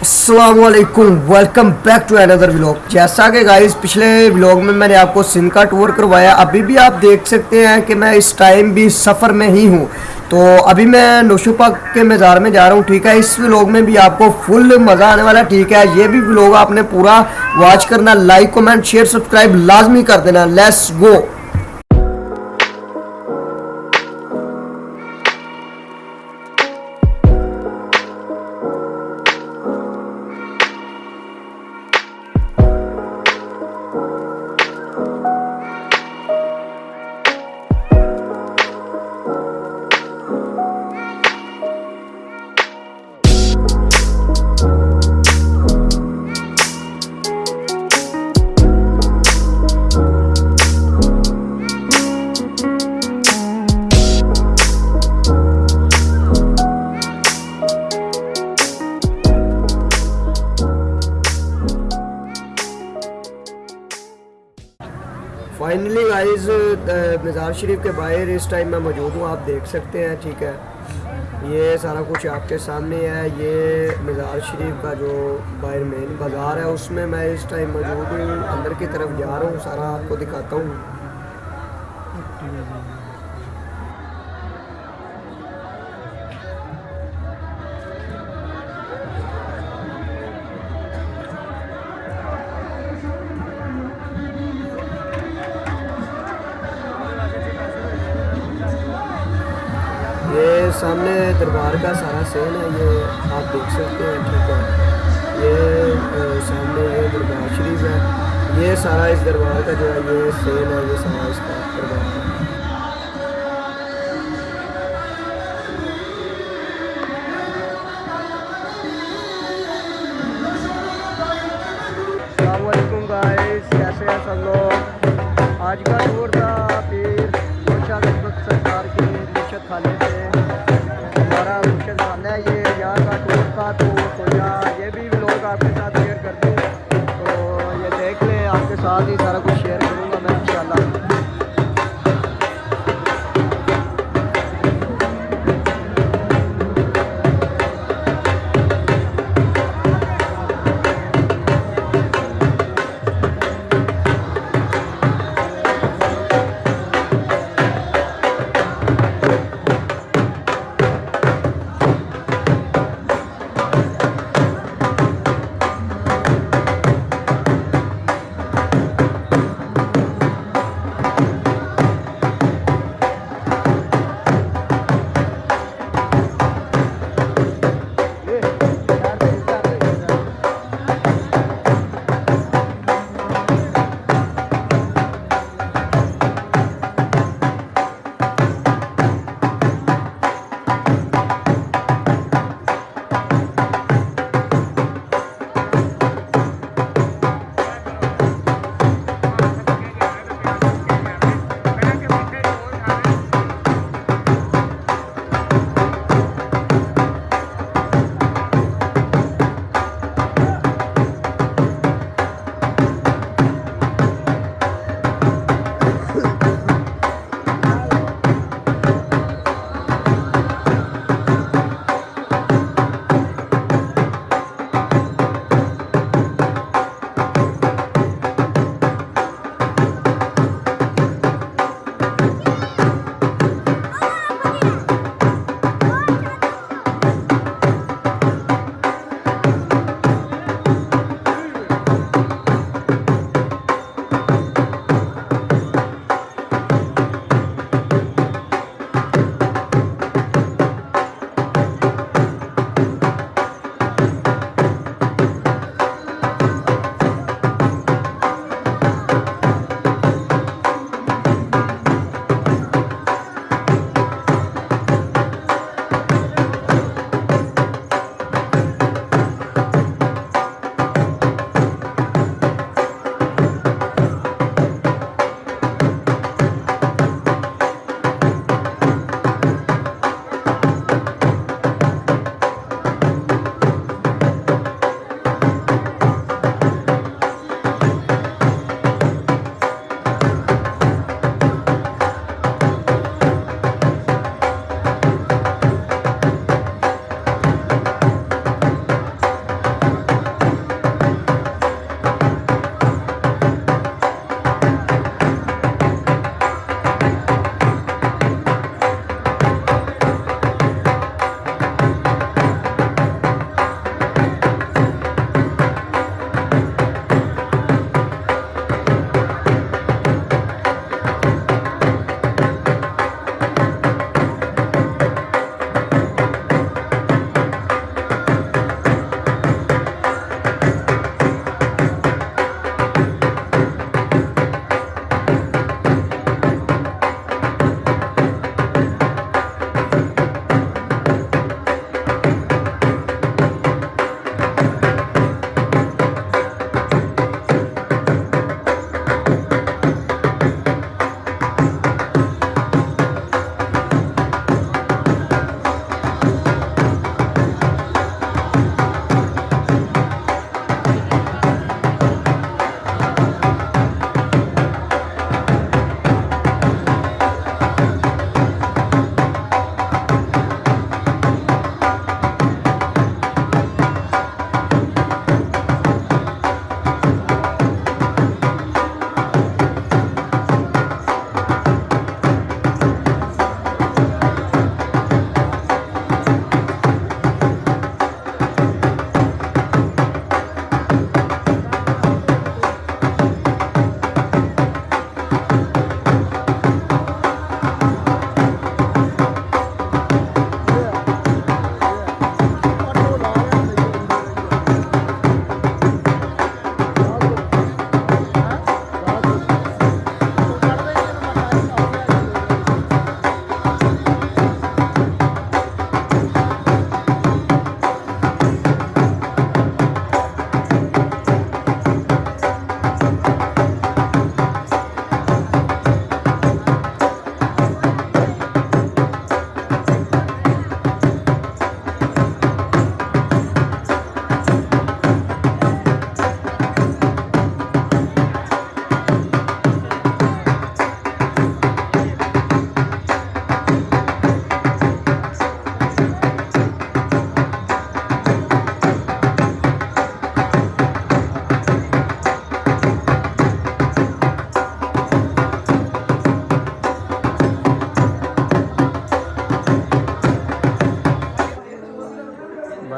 السلام علیکم welcome back to اندر ولاگ جیسا کہ گائز پچھلے ولاگ میں میں نے آپ کو سندھ کا ٹور کروایا، ابھی بھی آپ دیکھ سکتے ہیں کہ میں اس ٹائم بھی سفر میں ہی ہوں۔ تو ابھی میں نوشو پاک کے مزار میں جا رہا ہوں، ٹھیک ہے؟ اس ولاگ میں بھی آپ کو فل مزہ آنے والا، ٹھیک ہے؟ یہ بھی ولاگ آپ نے پورا واچ کرنا لائک کومنٹ شیئر سبسکرائب لازمی کر دینا۔ لیس گو فائنلی گائز مزار شریف کے باہر اس ٹائم میں موجود ہوں آپ دیکھ سکتے ہیں ٹھیک ہے یہ سارا کچھ آپ کے سامنے ہے یہ مزار شریف کا جو باہر مین بازار ہے اس میں میں اس ٹائم موجود ہوں اندر کی طرف جا رہا ہوں سارا آپ کو دکھاتا ہوں سامنے دربار کا سارا سین ہے، یہ آپ دیکھ سکتے ہیں، ٹھیک ہے۔ یہ سامنے یہ دربار شریف ہے۔ یہ سارا اس دربار کا جو ہے، یہ سین ہے، یہ سارا اس کا دربار ہے۔ السلام علیکم گائز کیسے ہیں سب لوگ؟ آج کا ٹور لیں آپ کے ساتھ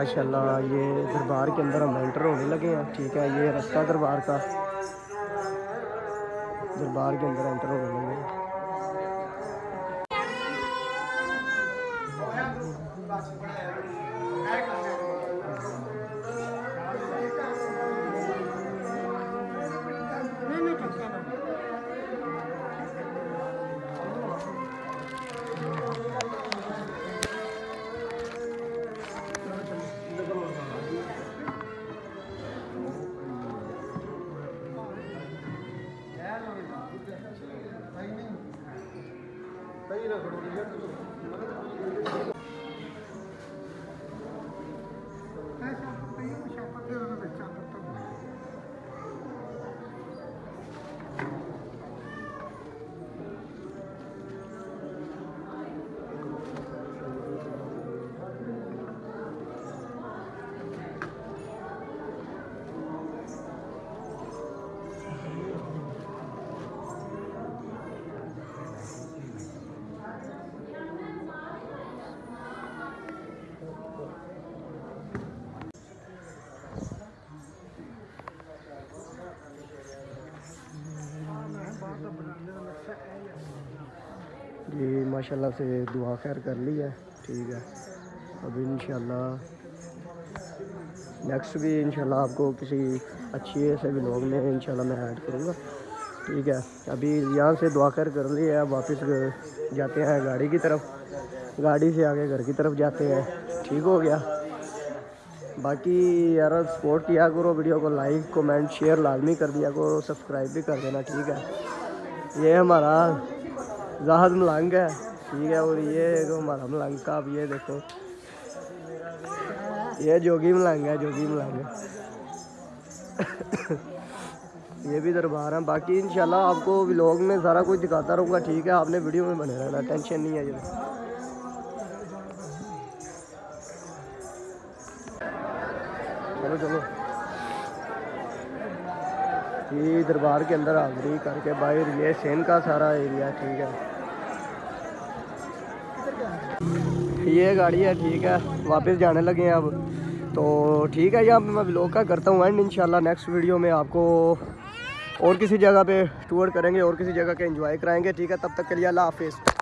ماشاءاللہ، یہ دربار کے اندر ہم انٹر ہونے لگے ہیں۔ ٹھیک ہے، یہ رستہ دربار کا۔ دربار کے اندر انٹر ہونے لگے۔ ماشاءاللہ سے دعا خیر کر لی ہے۔ ٹھیک ہے۔ اب انشاءاللہ نیکسٹ بھی انشاءاللہ آپ کو کسی اچھی ایسے ولاگ میں انشاءاللہ میں ایڈ کروں گا۔ ٹھیک ہے۔ ابھی یہاں سے دعا خیر کر لی ہے۔ واپس جاتے ہیں گاڑی کی طرف۔ گاڑی سے آگے گھر کی طرف جاتے ہیں۔ ٹھیک ہو گیا۔ باقی یار سپورٹ کیا کرو۔ ویڈیو کو لائک کومنٹ شیئر لازمی کر دیا کرو۔ سبسکرائب بھی کر دینا۔ ٹھیک ہے۔ یہ ہمارا زاہد ملنگ ہے۔ ٹھیک ہے، اور یہ جو ہمارا ملنگ کا اب یہ دیکھو۔ یہ جوگی ملنگ ہے، جوگی ملنگ۔ یہ بھی دربار ہیں۔ باقی انشاءاللہ آپ کو ولاگ میں سارا کچھ دکھاتا رہوں گا، ٹھیک ہے؟ آپ نے ویڈیو میں بنے رہنا، ٹینشن نہیں ہے جی چلو چلو۔ یہ دربار کے اندر حاضری کر کے باہر، یہ سین کا سارا ایریا ٹھیک ہے۔ یہ گاڑی ہے، ٹھیک ہے۔ واپس جانے لگے ہیں اب۔ تو ٹھیک ہے یہاں پہ میں بلاگ کا کرتا ہوں اینڈ انشاءاللہ نیکسٹ ویڈیو میں آپ کو اور کسی جگہ پہ ٹور کریں گے اور کسی جگہ کے انجوائے کرائیں گے۔ ٹھیک ہے، تب تک کے لیے اللہ حافظ۔